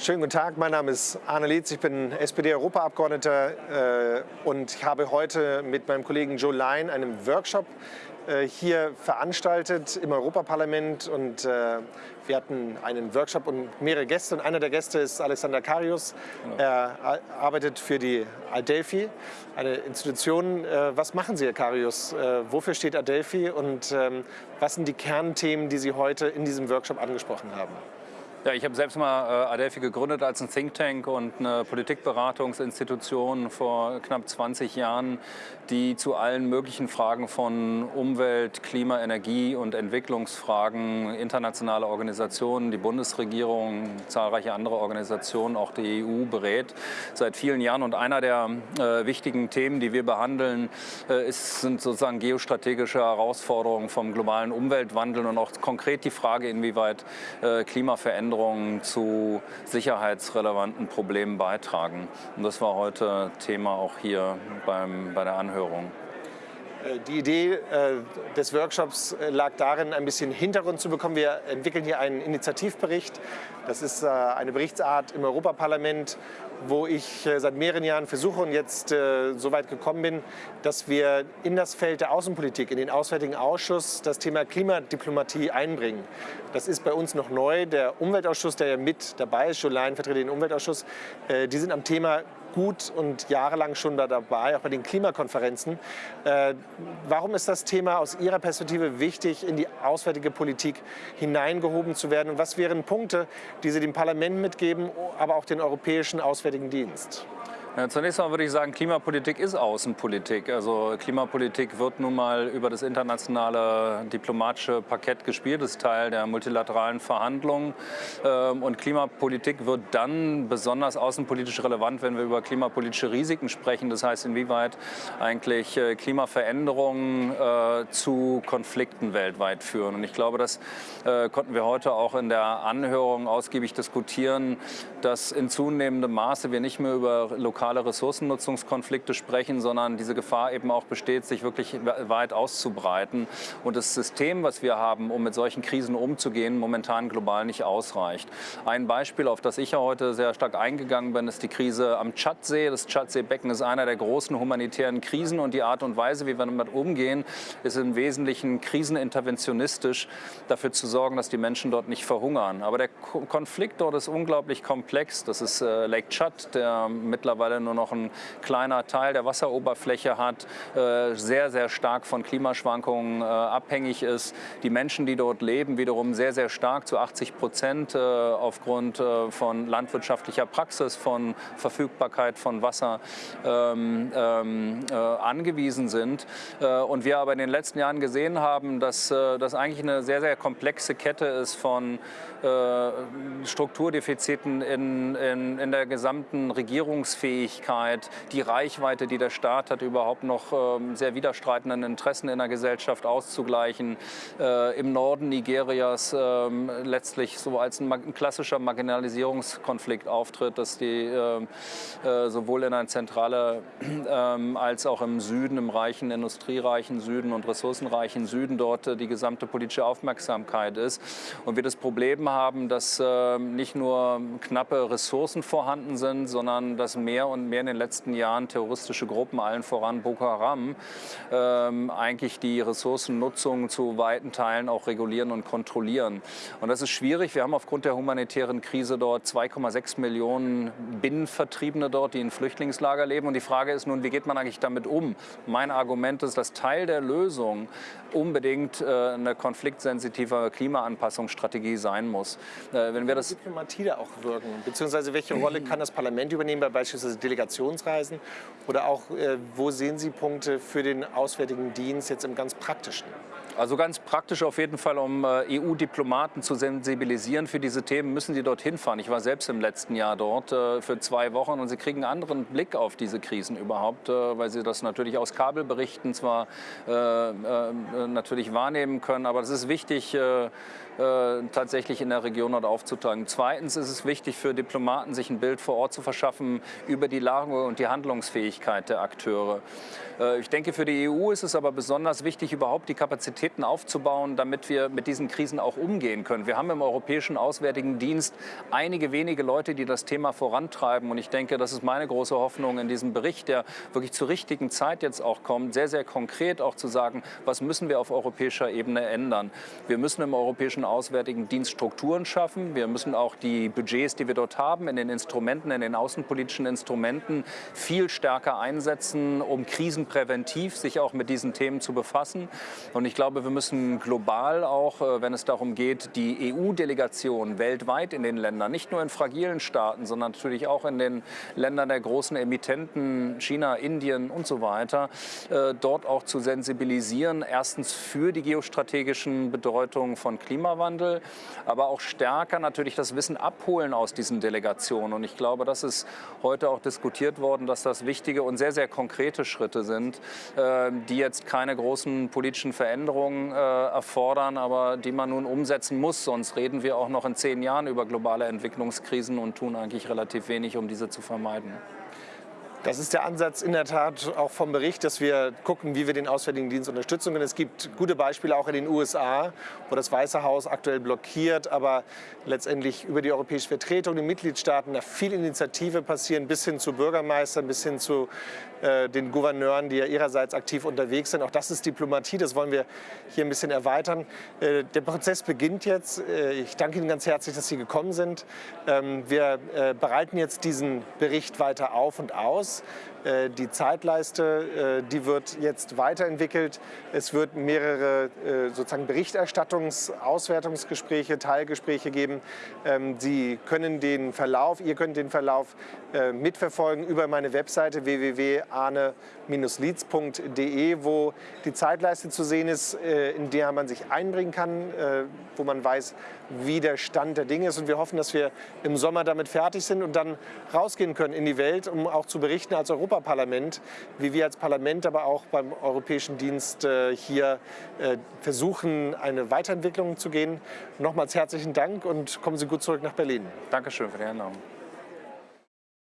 schönen guten Tag. Mein Name ist Arne Lietz. Ich bin SPD-Europaabgeordneter äh, und ich habe heute mit meinem Kollegen Joe Lyon einen Workshop äh, hier veranstaltet im Europaparlament und äh, wir hatten einen Workshop und mehrere Gäste und einer der Gäste ist Alexander Karius. Er arbeitet für die Adelphi, eine Institution. Äh, was machen Sie, Herr Karius? Äh, wofür steht Adelphi und ähm, was sind die Kernthemen, die Sie heute in diesem Workshop angesprochen haben? Ja, ich habe selbst mal äh, Adelphi gegründet als ein Think Tank und eine Politikberatungsinstitution vor knapp 20 Jahren, die zu allen möglichen Fragen von Umwelt, Klima, Energie und Entwicklungsfragen internationale Organisationen, die Bundesregierung, zahlreiche andere Organisationen, auch die EU berät seit vielen Jahren. Und einer der äh, wichtigen Themen, die wir behandeln, äh, ist, sind sozusagen geostrategische Herausforderungen vom globalen Umweltwandel und auch konkret die Frage, inwieweit äh, Klimaveränderungen Veränderungen zu sicherheitsrelevanten Problemen beitragen. Und das war heute Thema auch hier beim, bei der Anhörung. Äh, die Idee äh, des Workshops äh, lag darin, ein bisschen Hintergrund zu bekommen. Wir entwickeln hier einen Initiativbericht. Das ist eine Berichtsart im Europaparlament, wo ich seit mehreren Jahren versuche und jetzt so weit gekommen bin, dass wir in das Feld der Außenpolitik, in den Auswärtigen Ausschuss, das Thema Klimadiplomatie einbringen. Das ist bei uns noch neu. Der Umweltausschuss, der ja mit dabei ist, Jolain vertritt den Umweltausschuss, die sind am Thema gut und jahrelang schon da dabei, auch bei den Klimakonferenzen. Äh, warum ist das Thema aus Ihrer Perspektive wichtig, in die auswärtige Politik hineingehoben zu werden? Und was wären Punkte, die Sie dem Parlament mitgeben, aber auch den Europäischen Auswärtigen Dienst? Zunächst mal würde ich sagen, Klimapolitik ist Außenpolitik. Also Klimapolitik wird nun mal über das internationale diplomatische Parkett gespielt, ist Teil der multilateralen Verhandlungen. Ähm, und Klimapolitik wird dann besonders außenpolitisch relevant, wenn wir über klimapolitische Risiken sprechen. Das heißt, inwieweit eigentlich äh, Klimaveränderungen äh, zu Konflikten weltweit führen. Und ich glaube, das äh, konnten wir heute auch in der Anhörung ausgiebig diskutieren, dass in zunehmendem Maße wir nicht mehr über lokale lokale Ressourcennutzungskonflikte sprechen, sondern diese Gefahr eben auch besteht, sich wirklich weit auszubreiten. Und das System, was wir haben, um mit solchen Krisen umzugehen, momentan global nicht ausreicht. Ein Beispiel, auf das ich ja heute sehr stark eingegangen bin, ist die Krise am Tschadsee. Das Tschadseebecken ist einer der großen humanitären Krisen und die Art und Weise, wie wir damit umgehen, ist im Wesentlichen kriseninterventionistisch, dafür zu sorgen, dass die Menschen dort nicht verhungern. Aber der Konflikt dort ist unglaublich komplex. Das ist äh, Lake Chad, der mittlerweile mittlerweile nur noch ein kleiner Teil der Wasseroberfläche hat, äh, sehr, sehr stark von Klimaschwankungen äh, abhängig ist. Die Menschen, die dort leben, wiederum sehr, sehr stark zu 80 Prozent äh, aufgrund von landwirtschaftlicher Praxis, von Verfügbarkeit von Wasser ähm, ähm, angewiesen sind. und wir aber in den letzten Jahren gesehen haben, dass das eigentlich eine sehr, sehr komplexe Kette ist von Strukturdefiziten in, in, in der gesamten Regierungsfähigkeit Fähigkeit, die Reichweite, die der Staat hat, überhaupt noch ähm, sehr widerstreitenden Interessen in der Gesellschaft auszugleichen. Äh, Im Norden Nigerias ähm, letztlich so als ein, klassischer Marginalisierungskonflikt auftritt, dass die äh, äh, sowohl in einer Zentrale ähm, als auch im Süden, im reichen, industriereichen Süden und ressourcenreichen Süden dort äh, die gesamte politische Aufmerksamkeit ist. Und wir das Problem haben, dass ähm, nicht nur knappe Ressourcen vorhanden sind, sondern dass mehr und mehr in den letzten Jahren terroristische Gruppen, allen voran Boko Haram, ähm, eigentlich die Ressourcennutzung zu weiten Teilen auch regulieren und kontrollieren. Und das ist schwierig. Wir haben aufgrund der humanitären Krise dort 2,6 Millionen Binnenvertriebene dort, die in Flüchtlingslager leben. Und die Frage ist nun, wie geht man eigentlich damit um? Mein Argument ist, dass Teil der Lösung unbedingt äh, eine konfliktsensitive Klimaanpassungsstrategie sein muss. Äh, wenn wir das Diplomatie da auch wirken, beziehungsweise welche Rolle kann das Parlament übernehmen bei beispielsweise Delegationsreisen? Oder auch, äh, wo sehen Sie Punkte für den Auswärtigen Dienst jetzt im ganz Praktischen? Also ganz praktisch auf jeden Fall, um äh, EU-Diplomaten zu sensibilisieren für diese Themen, müssen sie dorthin fahren. Ich war selbst im letzten Jahr dort äh, für zwei Wochen und sie kriegen einen anderen Blick auf diese Krisen überhaupt, äh, weil sie das natürlich aus Kabelberichten zwar natürlich wahrnehmen können, aber es ist wichtig, tatsächlich in der Region dort aufzutragen. Zweitens ist es wichtig für Diplomaten, sich ein Bild vor Ort zu verschaffen über die Lage und die Handlungsfähigkeit der Akteure. Ich denke, für die EU ist es aber besonders wichtig, überhaupt die Kapazitäten aufzubauen, damit wir mit diesen Krisen auch umgehen können. Wir haben im Europäischen Auswärtigen Dienst einige wenige Leute, die das Thema vorantreiben. Und ich denke, das ist meine große Hoffnung in diesem Bericht, der wirklich zur richtigen Zeit jetzt auch kommt, sehr, sehr konkret auch zu sagen, was müssen wir auf europäischer Ebene ändern. Wir müssen im Europäischen Auswärtigen Dienst Strukturen schaffen. Wir müssen auch die Budgets, die wir dort haben, in den Instrumenten, in den außenpolitischen Instrumenten viel stärker einsetzen, um krisenpräventiv sich auch mit diesen Themen zu befassen. Und ich glaube, wir müssen global auch, äh, wenn es darum geht, die EU-Delegation weltweit in den Ländern, nicht nur in fragilen Staaten, sondern natürlich auch in den Ländern der großen Emittenten, China, Indien und so weiter, äh, dort auch zu sensibilisieren. Erstens für die geostrategischen Bedeutungen von Klimawandel, aber auch stärker natürlich das Wissen abholen aus diesen Delegationen. Und ich glaube, das ist heute auch diskutiert worden, dass das wichtige und sehr, sehr konkrete Schritte sind, äh, die jetzt keine großen politischen Veränderungen äh, erfordern, aber die man nun umsetzen muss. Sonst reden wir auch noch in zehn Jahren über globale Entwicklungskrisen und tun eigentlich relativ wenig, um diese zu vermeiden. Das ist der Ansatz in der Tat auch vom Bericht, dass wir gucken, wie wir den Auswärtigen Dienst unterstützen können. Es gibt gute Beispiele auch in den USA, wo das Weiße Haus aktuell blockiert, aber letztendlich über die europäische Vertretung, die Mitgliedstaaten, da viel Initiative passieren, bis hin zu Bürgermeistern, bis hin zu den Gouverneuren, die ja ihrerseits aktiv unterwegs sind. Auch das ist Diplomatie, das wollen wir hier ein bisschen erweitern. Äh, der Prozess beginnt jetzt. Äh, ich danke Ihnen ganz herzlich, dass Sie gekommen sind. Ähm, wir äh, bereiten jetzt diesen Bericht weiter auf und aus. Äh, die Zeitleiste, äh, die wird jetzt weiterentwickelt. Es wird mehrere äh, sozusagen Berichterstattungs-, Auswertungsgespräche, Teilgespräche geben. Ähm, Sie können den Verlauf, ihr könnt den Verlauf mitverfolgen über meine Webseite www.arne-leads.de, wo die Zeitleiste zu sehen ist, in der man sich einbringen kann, wo man weiß, wie der Stand der Dinge ist. Und wir hoffen, dass wir im Sommer damit fertig sind und dann rausgehen können in die Welt, um auch zu berichten als Europaparlament, wie wir als Parlament, aber auch beim Europäischen Dienst äh, hier äh, versuchen, eine Weiterentwicklung zu gehen. Nochmals herzlichen Dank und kommen Sie gut zurück nach Berlin. Dankeschön für die Einladung.